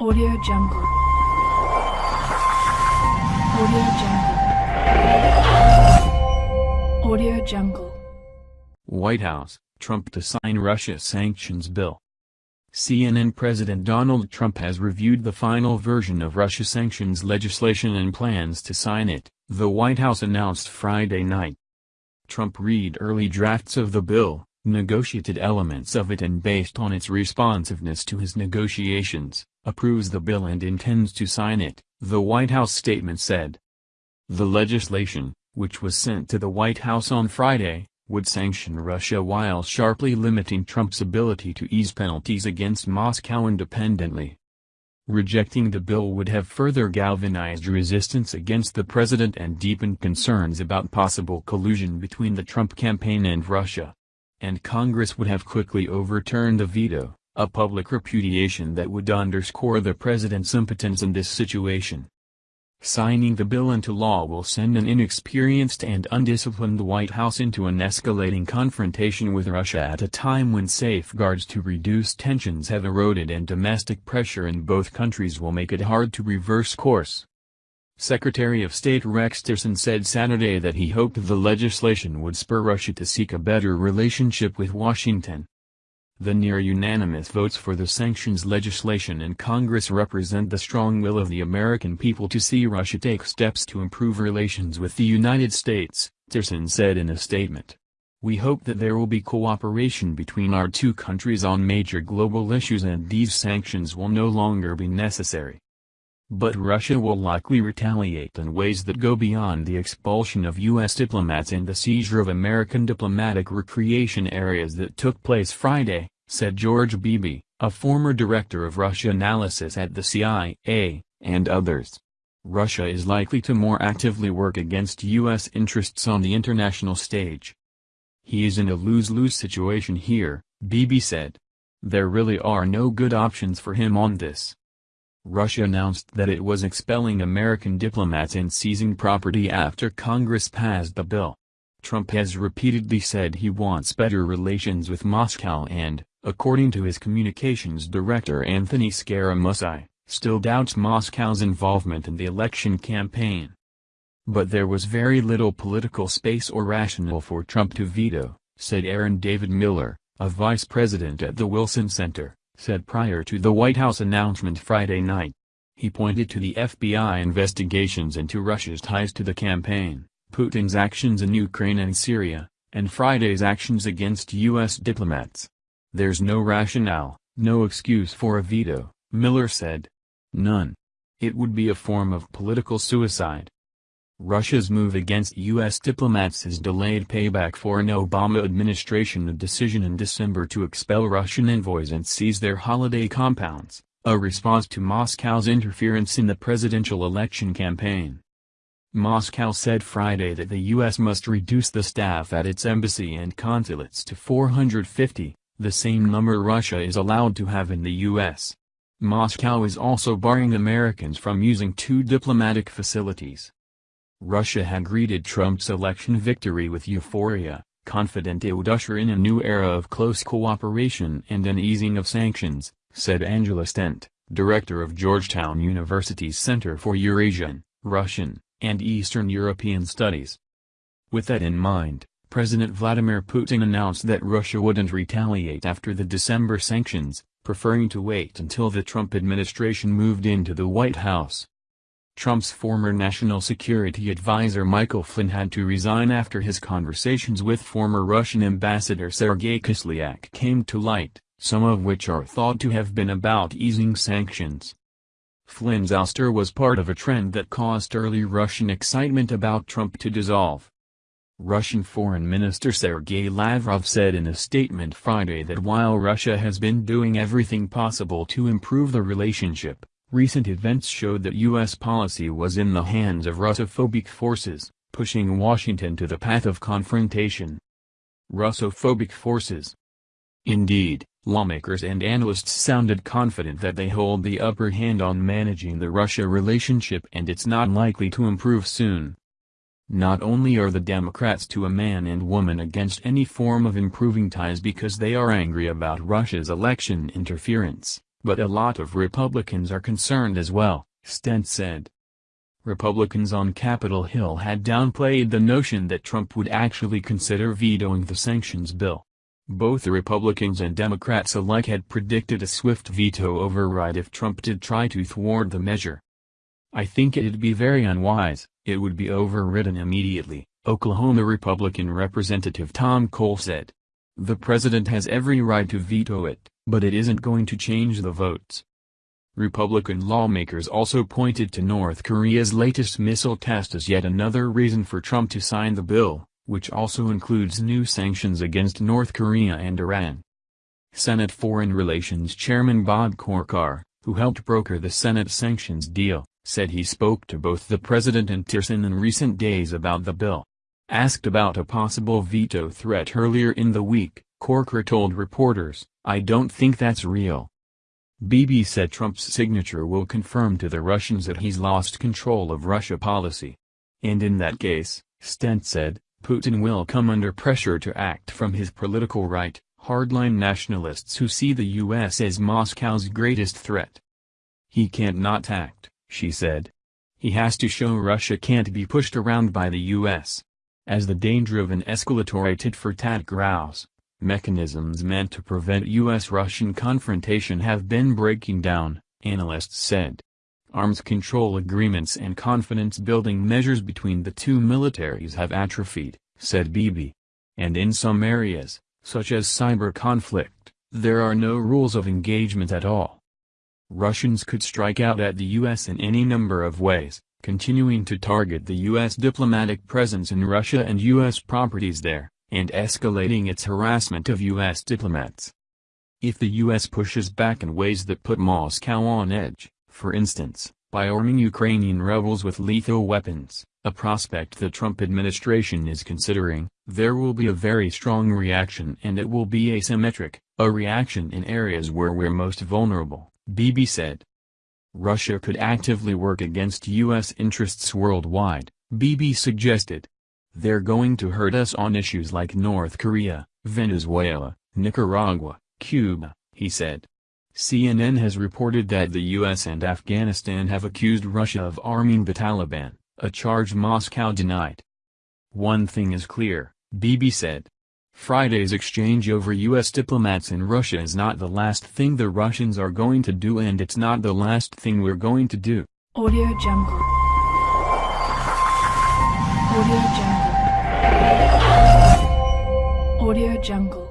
Audio Jungle. Audio Jungle. Audio Jungle. White House, Trump to sign Russia sanctions bill. CNN President Donald Trump has reviewed the final version of Russia sanctions legislation and plans to sign it, the White House announced Friday night. Trump read early drafts of the bill, negotiated elements of it and based on its responsiveness to his negotiations, approves the bill and intends to sign it, the White House statement said. The legislation, which was sent to the White House on Friday, would sanction Russia while sharply limiting Trump's ability to ease penalties against Moscow independently. Rejecting the bill would have further galvanized resistance against the president and deepened concerns about possible collusion between the Trump campaign and Russia. And Congress would have quickly overturned the veto, a public repudiation that would underscore the president's impotence in this situation. Signing the bill into law will send an inexperienced and undisciplined White House into an escalating confrontation with Russia at a time when safeguards to reduce tensions have eroded and domestic pressure in both countries will make it hard to reverse course. Secretary of State Rex Tillerson said Saturday that he hoped the legislation would spur Russia to seek a better relationship with Washington. The near-unanimous votes for the sanctions legislation in Congress represent the strong will of the American people to see Russia take steps to improve relations with the United States, Tillerson said in a statement. We hope that there will be cooperation between our two countries on major global issues and these sanctions will no longer be necessary. But Russia will likely retaliate in ways that go beyond the expulsion of U.S. diplomats and the seizure of American diplomatic recreation areas that took place Friday, said George Beebe, a former director of Russia analysis at the CIA, and others. Russia is likely to more actively work against U.S. interests on the international stage. He is in a lose-lose situation here, Beebe said. There really are no good options for him on this. Russia announced that it was expelling American diplomats and seizing property after Congress passed the bill. Trump has repeatedly said he wants better relations with Moscow and, according to his communications director Anthony Scaramucci, still doubts Moscow's involvement in the election campaign. But there was very little political space or rationale for Trump to veto, said Aaron David Miller, a vice president at the Wilson Center said prior to the White House announcement Friday night. He pointed to the FBI investigations into Russia's ties to the campaign, Putin's actions in Ukraine and Syria, and Friday's actions against U.S. diplomats. There's no rationale, no excuse for a veto, Miller said. None. It would be a form of political suicide. Russia's move against U.S. diplomats is delayed payback for an Obama administration decision in December to expel Russian envoys and seize their holiday compounds, a response to Moscow's interference in the presidential election campaign. Moscow said Friday that the U.S. must reduce the staff at its embassy and consulates to 450, the same number Russia is allowed to have in the U.S. Moscow is also barring Americans from using two diplomatic facilities. Russia had greeted Trump's election victory with euphoria, confident it would usher in a new era of close cooperation and an easing of sanctions, said Angela Stent, director of Georgetown University's Center for Eurasian, Russian, and Eastern European Studies. With that in mind, President Vladimir Putin announced that Russia wouldn't retaliate after the December sanctions, preferring to wait until the Trump administration moved into the White House. Trump's former national security advisor Michael Flynn had to resign after his conversations with former Russian ambassador Sergei Kislyak came to light, some of which are thought to have been about easing sanctions. Flynn's ouster was part of a trend that caused early Russian excitement about Trump to dissolve. Russian Foreign Minister Sergei Lavrov said in a statement Friday that while Russia has been doing everything possible to improve the relationship, Recent events showed that U.S. policy was in the hands of Russophobic forces, pushing Washington to the path of confrontation. Russophobic forces. Indeed, lawmakers and analysts sounded confident that they hold the upper hand on managing the Russia relationship and it's not likely to improve soon. Not only are the Democrats to a man and woman against any form of improving ties because they are angry about Russia's election interference, But a lot of Republicans are concerned as well, Stent said. Republicans on Capitol Hill had downplayed the notion that Trump would actually consider vetoing the sanctions bill. Both the Republicans and Democrats alike had predicted a swift veto override if Trump did try to thwart the measure. I think it'd be very unwise, it would be overridden immediately, Oklahoma Republican Representative Tom Cole said. The president has every right to veto it, but it isn't going to change the votes. Republican lawmakers also pointed to North Korea's latest missile test as yet another reason for Trump to sign the bill, which also includes new sanctions against North Korea and Iran. Senate Foreign Relations Chairman Bob Corker, who helped broker the Senate sanctions deal, said he spoke to both the president and Tillerson in recent days about the bill. Asked about a possible veto threat earlier in the week, Corker told reporters, I don't think that's real. Beebe said Trump's signature will confirm to the Russians that he's lost control of Russia policy. And in that case, Stent said, Putin will come under pressure to act from his political right, hardline nationalists who see the U.S. as Moscow's greatest threat. He can't not act, she said. He has to show Russia can't be pushed around by the U.S as the danger of an escalatory tit-for-tat grouse. Mechanisms meant to prevent U.S.-Russian confrontation have been breaking down, analysts said. Arms control agreements and confidence-building measures between the two militaries have atrophied, said Beebe. And in some areas, such as cyber conflict, there are no rules of engagement at all. Russians could strike out at the U.S. in any number of ways, continuing to target the U.S. diplomatic presence in Russia and U.S. properties there, and escalating its harassment of U.S. diplomats. If the U.S. pushes back in ways that put Moscow on edge, for instance, by arming Ukrainian rebels with lethal weapons, a prospect the Trump administration is considering, there will be a very strong reaction and it will be asymmetric, a reaction in areas where we're most vulnerable, Beebe said. Russia could actively work against U.S. interests worldwide, Beebe suggested. They're going to hurt us on issues like North Korea, Venezuela, Nicaragua, Cuba, he said. CNN has reported that the U.S. and Afghanistan have accused Russia of arming the Taliban, a charge Moscow denied. One thing is clear, Beebe said. Friday's exchange over U.S. diplomats in Russia is not the last thing the Russians are going to do and it's not the last thing we're going to do. Audio Jungle. Audio Jungle. Audio Jungle.